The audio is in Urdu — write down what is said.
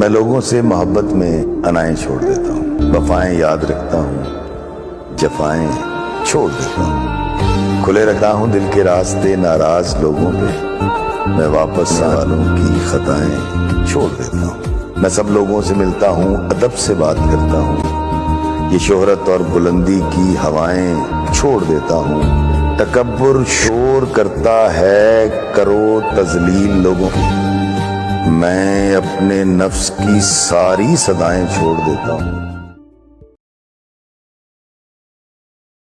میں لوگوں سے محبت میں انائیں چھوڑ دیتا ہوں۔ وفائیں یاد رکھتا ہوں۔ جفائیں چھوڑ دیتا ہوں۔ کھلے رکھتا ہوں دل کے راستے، ناراض لوگوں پہ۔ میں واپس والوں کی خطائیں چھوڑ دیتا ہوں۔ میں سب لوگوں سے ملتا ہوں، ادب سے بات کرتا ہوں۔ یہ شہرت اور بلندی کی ہوائیں چھوڑ دیتا ہوں۔ تکبر شور کرتا ہے کرو تزلیل لوگوں کی میں اپنے نفس کی ساری صدایں چھوڑ دیتا ہوں۔